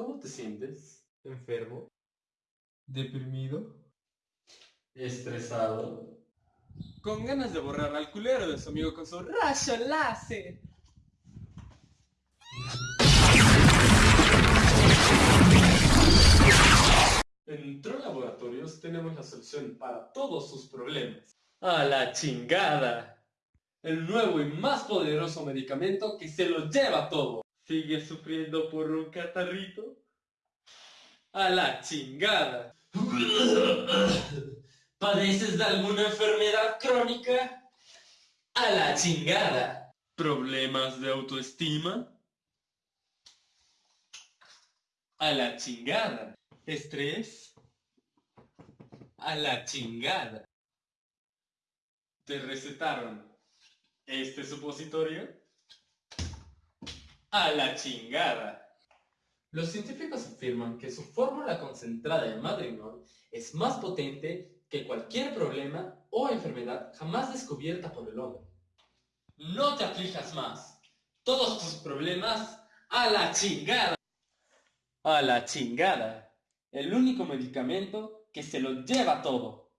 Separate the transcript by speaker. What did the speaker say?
Speaker 1: ¿Cómo te sientes?
Speaker 2: enfermo, deprimido,
Speaker 1: ¿Estresado?
Speaker 2: con ganas de borrar al culero de su amigo con su rayo láser.
Speaker 1: En Troll Laboratorios tenemos la solución para todos sus problemas.
Speaker 2: A la chingada.
Speaker 1: El nuevo y más poderoso medicamento que se lo lleva todo.
Speaker 2: ¿Sigue sufriendo por un catarrito?
Speaker 1: A la chingada.
Speaker 3: ¿Padeces de alguna enfermedad crónica? A la chingada.
Speaker 2: ¿Problemas de autoestima?
Speaker 1: A la chingada.
Speaker 2: ¿Estrés?
Speaker 1: A la chingada. ¿Te recetaron este supositorio? A la chingada. Los científicos afirman que su fórmula concentrada de Madrigal es más potente que cualquier problema o enfermedad jamás descubierta por el hombre. No te aflijas más. Todos tus problemas a la chingada. A la chingada. El único medicamento que se lo lleva todo.